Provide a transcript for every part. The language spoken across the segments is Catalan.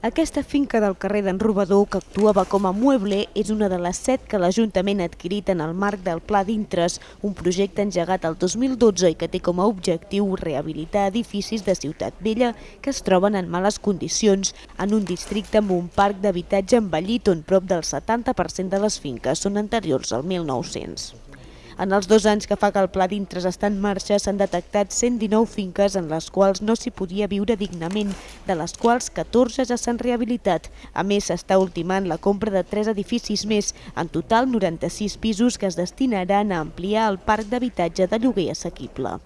Aquesta finca del carrer d'en Robador, que actuava com a mueble, és una de les set que l'Ajuntament ha adquirit en el marc del Pla d'Intres, un projecte engegat el 2012 i que té com a objectiu rehabilitar edificis de Ciutat Vella que es troben en males condicions en un districte amb un parc d'habitatge envellit on prop del 70% de les finques són anteriors al 1900. En els dos anys que fa que el Pla d'Intres està en marxa s'han detectat 119 finques en les quals no s'hi podia viure dignament, de les quals 14 ja s'han rehabilitat. A més, s'està ultimant la compra de 3 edificis més, en total 96 pisos que es destinaran a ampliar el parc d'habitatge de lloguer assequible.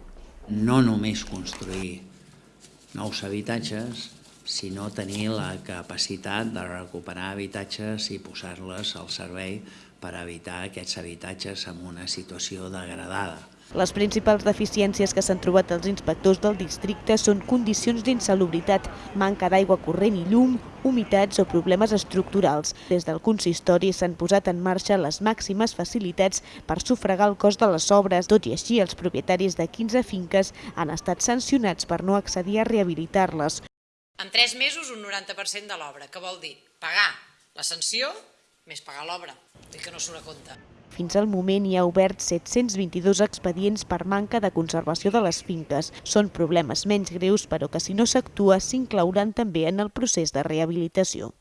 No només construir nous habitatges, sinó tenir la capacitat de recuperar habitatges i posar-les al servei per evitar aquests habitatges en una situació degradada. Les principals deficiències que s'han trobat els inspectors del districte són condicions d'insalubritat, manca d'aigua corrent i llum, humitats o problemes estructurals. Des del consistori s'han posat en marxa les màximes facilitats per sufragar el cost de les obres. Tot i així, els propietaris de 15 finques han estat sancionats per no accedir a rehabilitar-les. En tres mesos un 90% de l'obra. Què vol dir? Pagar la sanció més pagar l'obra. I que no surt a compte. Fins al moment hi ha obert 722 expedients per manca de conservació de les finques. Són problemes menys greus, però que si no s'actua s'inclouran també en el procés de rehabilitació.